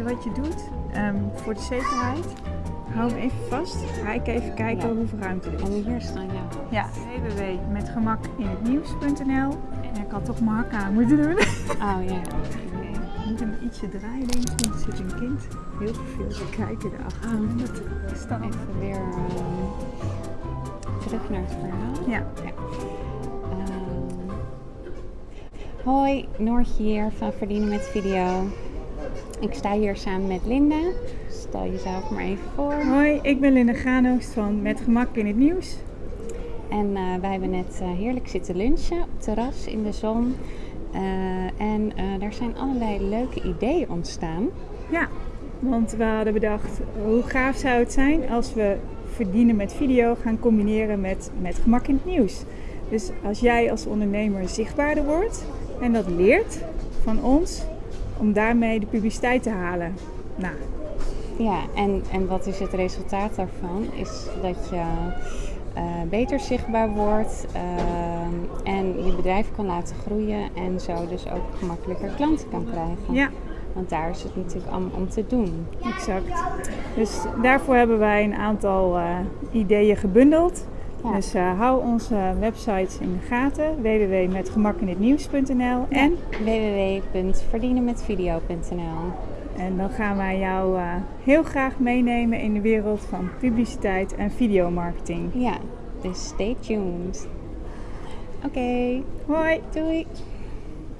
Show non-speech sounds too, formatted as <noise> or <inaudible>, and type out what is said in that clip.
je wat je doet? Ehm, voor de zekerheid, hou hem even vast. Ga ik even kijken Ja. hoeveel ruimte er is. En hier staan ja. Ja, www.metgemakinhetnieuws.nl En ik had toch mijn hak aan moeten doen. Oh <laughs> ja. Ik moet hem ietsje draaien, denk ik, want er zit een kind heel veel te kijken erachter. Ah. En dat is dan Even weer ehm, terug naar het verhaal. Ja, Ehm, hoi, Noortje hier van Verdienen met Video. Ik sta hier samen met Linda. Stel jezelf maar even voor. hoi, ik ben Linda Graanoost van Met Gemak in het Nieuws. En eh, wij hebben net eh, heerlijk zitten lunchen op het terras in de zon. Eh, en daar zijn allerlei leuke ideeën ontstaan. Ja, want we hadden bedacht, hoe gaaf zou het zijn als we verdienen met video gaan combineren met, met gemak in het nieuws. Dus als jij als ondernemer zichtbaarder wordt en dat leert van ons, om daarmee de publiciteit te halen. Nou, Ja, en, en wat is het resultaat daarvan? Is dat je eh, beter zichtbaar wordt ehm, en je bedrijf kan laten groeien en zo dus ook gemakkelijker klanten kan krijgen. ja, Want daar is het natuurlijk allemaal om te doen. exact. Dus daarvoor hebben wij een aantal eh, ideeën gebundeld. Ja. Dus eh, hou onze websites in de gaten, www.metgemakinhetnieuws.nl en www.verdienenmetvideo.nl En dan gaan wij jou eh, heel graag meenemen in de wereld van publiciteit en videomarketing. Ja, dus stay tuned. Oké, Hoi! doei!